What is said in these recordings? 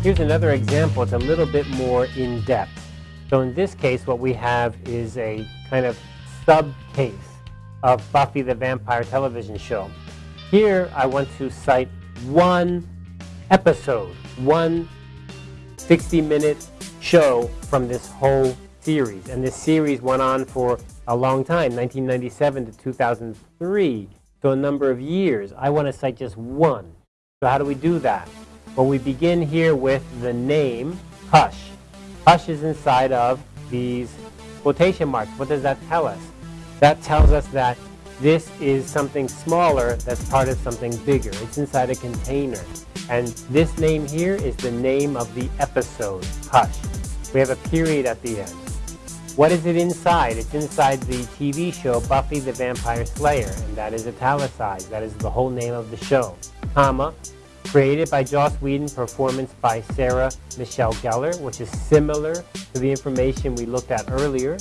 Here's another example. It's a little bit more in-depth. So in this case, what we have is a kind of sub-case of Buffy the Vampire television show. Here, I want to cite one episode, one 60-minute show from this whole series. And this series went on for a long time, 1997 to 2003, so a number of years. I want to cite just one. So how do we do that? Well, we begin here with the name Hush. Hush is inside of these quotation marks. What does that tell us? That tells us that this is something smaller that's part of something bigger. It's inside a container. And this name here is the name of the episode, Hush. We have a period at the end. What is it inside? It's inside the TV show Buffy the Vampire Slayer, and that is italicized. That is the whole name of the show. Comma, created by Joss Whedon, performance by Sarah Michelle Gellar, which is similar to the information we looked at earlier.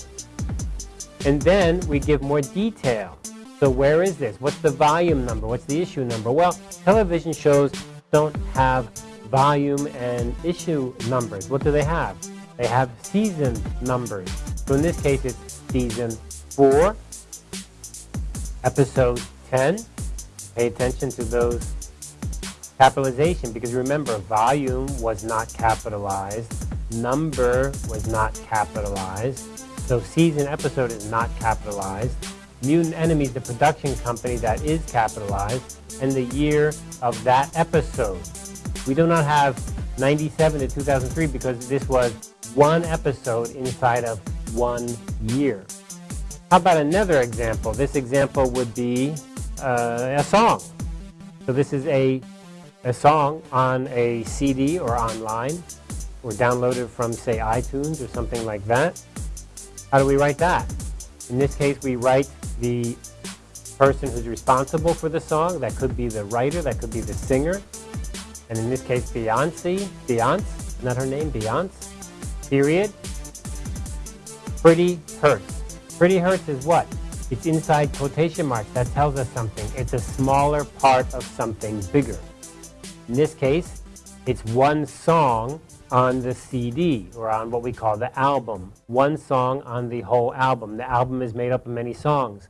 And then we give more detail. So where is this? What's the volume number? What's the issue number? Well, television shows don't have volume and issue numbers. What do they have? They have season numbers. So in this case, it's season 4, episode 10. Pay attention to those capitalization because remember, volume was not capitalized, number was not capitalized, so season episode is not capitalized. Mutant Enemies, the production company that is capitalized, and the year of that episode. We do not have 97 to 2003 because this was one episode inside of one year. How about another example? This example would be uh, a song. So this is a, a song on a CD or online or downloaded from, say, iTunes or something like that. How do we write that? In this case, we write the person who's responsible for the song. That could be the writer, that could be the singer. And in this case, Beyonce, Beyonce, not her name, Beyonce, period. Pretty Hurts. Pretty Hurts is what? It's inside quotation marks. That tells us something. It's a smaller part of something bigger. In this case, it's one song on the CD or on what we call the album. One song on the whole album. The album is made up of many songs.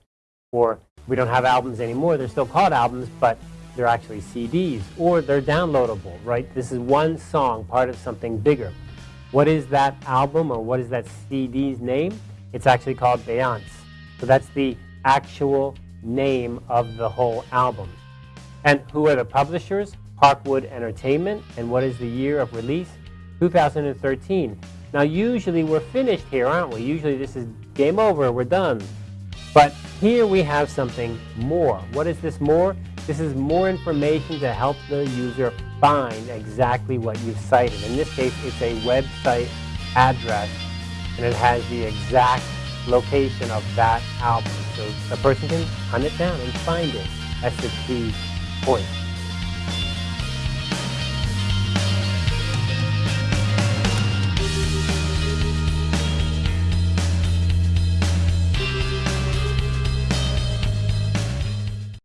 Or we don't have albums anymore. They're still called albums, but they're actually CDs. Or they're downloadable, right? This is one song, part of something bigger. What is that album or what is that CD's name? It's actually called Beyonce. So that's the actual name of the whole album. And who are the publishers? Parkwood Entertainment. And what is the year of release? 2013. Now usually we're finished here, aren't we? Usually this is game over, we're done. But here we have something more. What is this more? This is more information to help the user find exactly what you've cited. In this case, it's a website address, and it has the exact location of that album. So the person can hunt it down and find it. That's the key point.